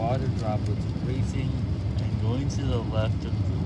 water droplets racing and going to the left of the.